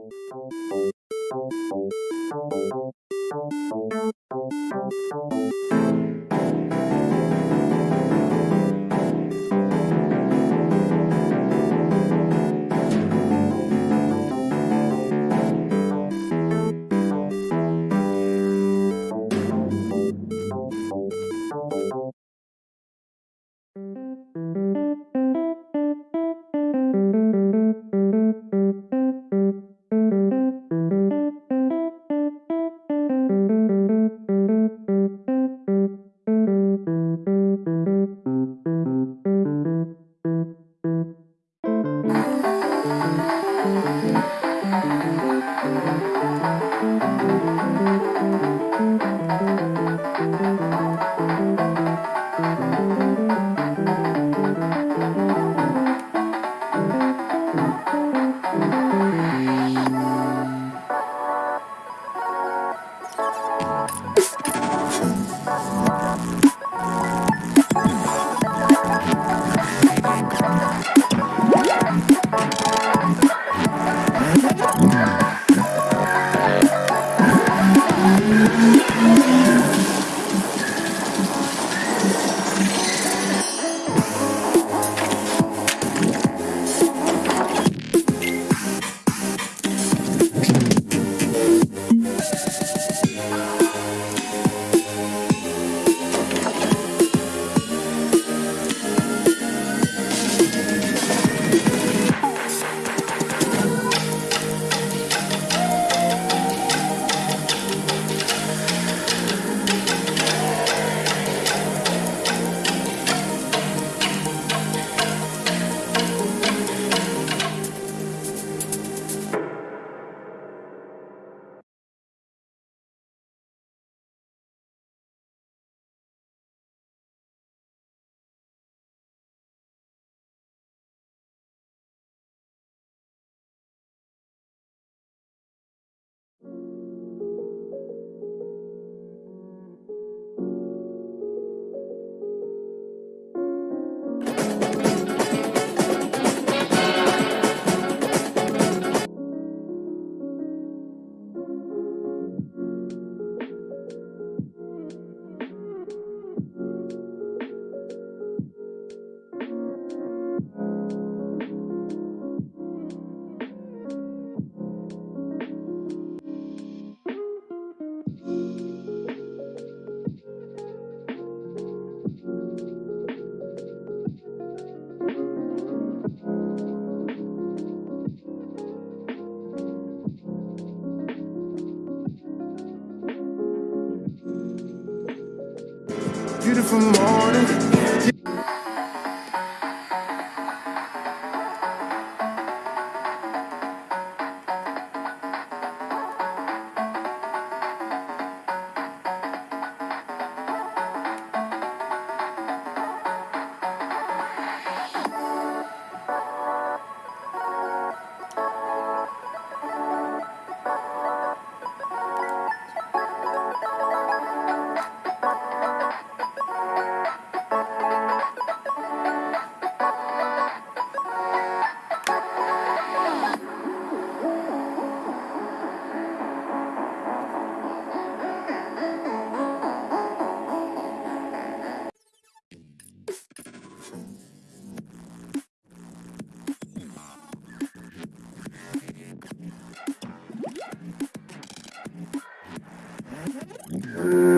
Thank you. Beautiful morning. Mm-hmm.